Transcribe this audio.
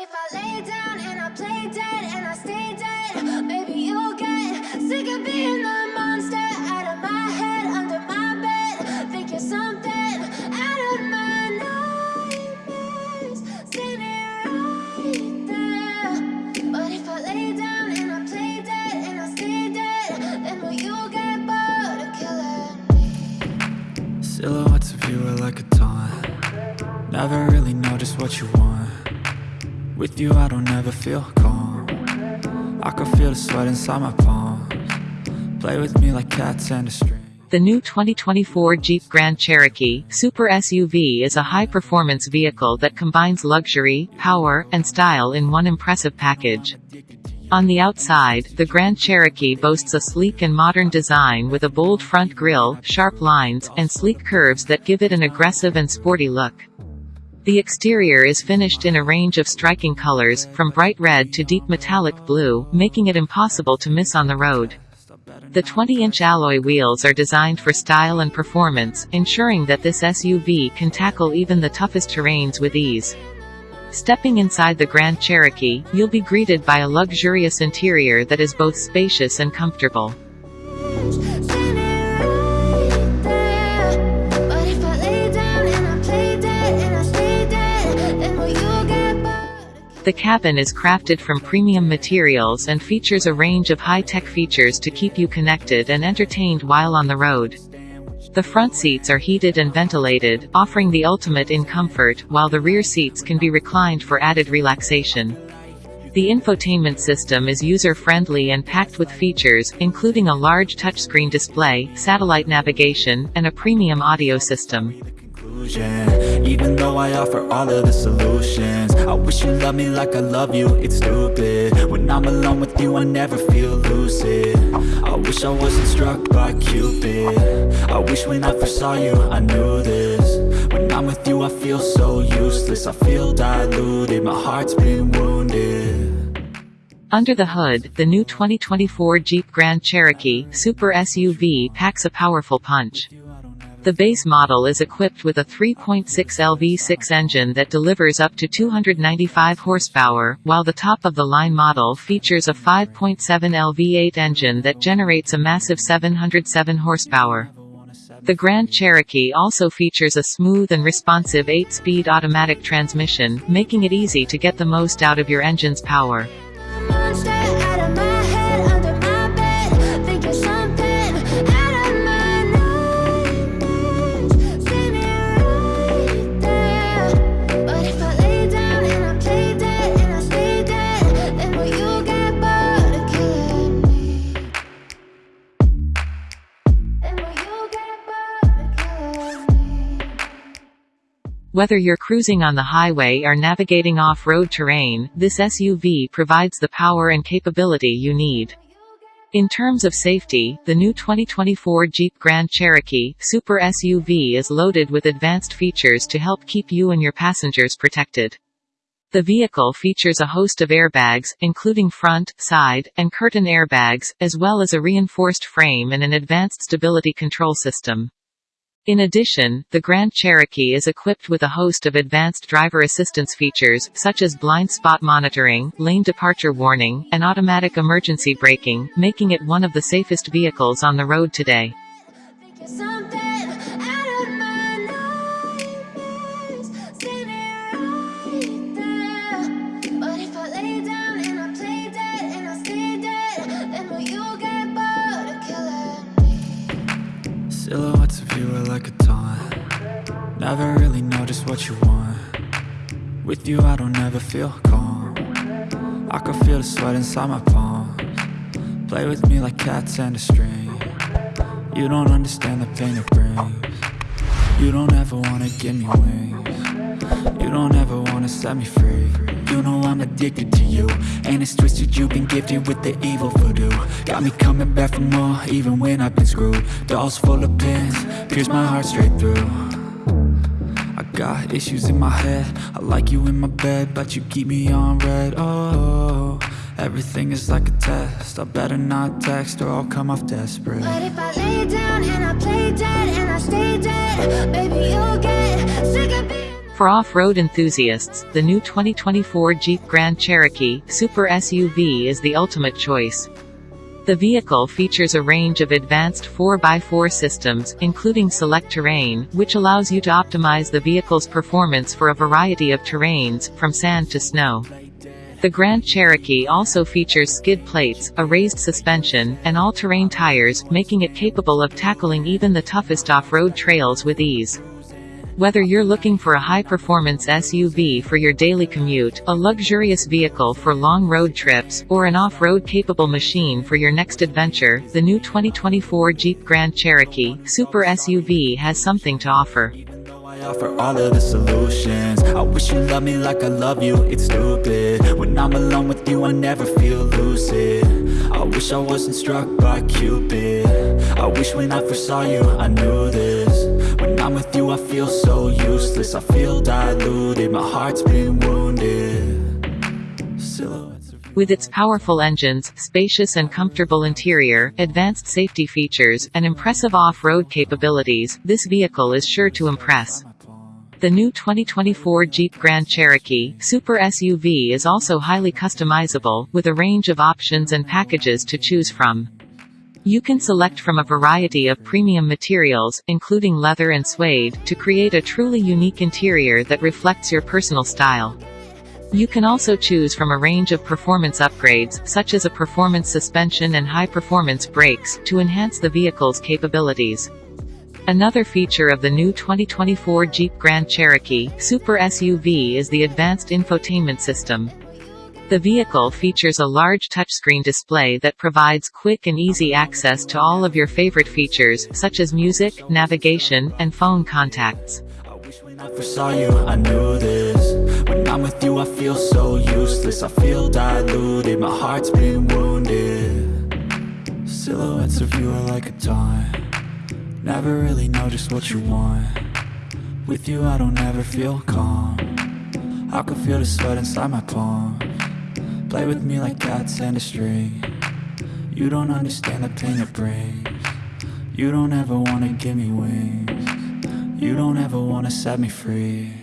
If I lay down and I play dead and I stay dead, maybe you'll get sick of being the monster out of my head, under my bed. Think you're something out of my nightmares, standing right there. But if I lay down and I play dead and I stay dead, then will you get bored of killing me? Silhouettes of you are like a taunt Never really know just what you want With you I don't ever feel calm I can feel the sweat inside my palms Play with me like cats and a string The new 2024 Jeep Grand Cherokee Super SUV is a high-performance vehicle that combines luxury, power, and style in one impressive package. On the outside, the Grand Cherokee boasts a sleek and modern design with a bold front grille, sharp lines, and sleek curves that give it an aggressive and sporty look. The exterior is finished in a range of striking colors, from bright red to deep metallic blue, making it impossible to miss on the road. The 20-inch alloy wheels are designed for style and performance, ensuring that this SUV can tackle even the toughest terrains with ease. Stepping inside the Grand Cherokee, you'll be greeted by a luxurious interior that is both spacious and comfortable. The cabin is crafted from premium materials and features a range of high-tech features to keep you connected and entertained while on the road. The front seats are heated and ventilated, offering the ultimate in comfort, while the rear seats can be reclined for added relaxation. The infotainment system is user-friendly and packed with features, including a large touchscreen display, satellite navigation, and a premium audio system. Even though I offer all of the solutions I wish you loved me like I love you, it's stupid. When I'm alone with you I never feel lucid. I wish I wasn't struck by Cupid. I wish when I first saw you I knew this. When I'm with you I feel so useless. I feel diluted, my heart's been wounded. Under the hood, the new 2024 Jeep Grand Cherokee Super SUV packs a powerful punch. The base model is equipped with a 3.6 LV6 engine that delivers up to 295 horsepower, while the top-of-the-line model features a 5.7 LV8 engine that generates a massive 707 horsepower. The Grand Cherokee also features a smooth and responsive 8-speed automatic transmission, making it easy to get the most out of your engine's power. Whether you're cruising on the highway or navigating off-road terrain, this SUV provides the power and capability you need. In terms of safety, the new 2024 Jeep Grand Cherokee Super SUV is loaded with advanced features to help keep you and your passengers protected. The vehicle features a host of airbags, including front, side, and curtain airbags, as well as a reinforced frame and an advanced stability control system. In addition, the Grand Cherokee is equipped with a host of advanced driver assistance features, such as blind spot monitoring, lane departure warning, and automatic emergency braking, making it one of the safest vehicles on the road today. A taunt Never really know just what you want. With you I don't ever feel calm. I can feel the sweat inside my palms. Play with me like cats and a string. You don't understand the pain it brings. You don't ever wanna give me wings. You don't ever wanna set me free You know I'm addicted to you. And it's twisted you've been gifted with the evil voodoo. Got me coming back for more even when I've been screwed. Dolls full of pins, pierce my heart straight through. I got issues in my head. I like you in my bed But you keep me on read. Oh, everything is like a test. I better not text or I'll come off desperate. But if I lay down and I play dead and I stay dead, baby, you'll get for off-road enthusiasts, the new 2024 Jeep Grand Cherokee Super SUV is the ultimate choice. The vehicle features a range of advanced 4x4 systems, including select terrain, which allows you to optimize the vehicle's performance for a variety of terrains, from sand to snow. The Grand Cherokee also features skid plates, a raised suspension, and all-terrain tires, making it capable of tackling even the toughest off-road trails with ease. Whether you're looking for a high-performance SUV for your daily commute, a luxurious vehicle for long road trips, or an off-road capable machine for your next adventure, the new 2024 Jeep Grand Cherokee Super SUV has something to offer. I offer all of the solutions. I wish you loved me like I love you, it's stupid. When I'm alone with you I never feel lucid. I wish I wasn't struck by Cupid. I wish when I first saw you I knew this. I'm with you I feel so useless I feel diluted, my heart's been wounded with its powerful engines, spacious and comfortable interior, advanced safety features, and impressive off-road capabilities, this vehicle is sure to impress. The new 2024 Jeep Grand Cherokee Super SUV is also highly customizable, with a range of options and packages to choose from. You can select from a variety of premium materials, including leather and suede, to create a truly unique interior that reflects your personal style. You can also choose from a range of performance upgrades, such as a performance suspension and high-performance brakes, to enhance the vehicle's capabilities. Another feature of the new 2024 Jeep Grand Cherokee Super SUV is the advanced infotainment system. The vehicle features a large touchscreen display that provides quick and easy access to all of your favorite features, such as music, navigation, and phone contacts. I first saw you, I knew this. When I'm with you I feel so useless. I feel diluted, my heart's been wounded. Silhouettes of you are like a Never really know just what you want. With you I don't ever feel calm. I can feel the sweat inside my Play with me like cats and a string. You don't understand the pain it brings. You don't ever wanna give me wings. You don't ever wanna set me free.